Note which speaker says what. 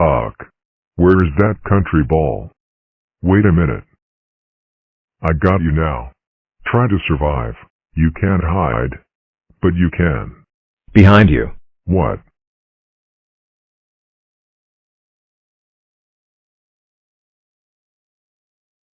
Speaker 1: Ugh. Where's that country ball? Wait a minute. I got you now. Try to survive. You can't hide. But you can.
Speaker 2: Behind you.
Speaker 1: What?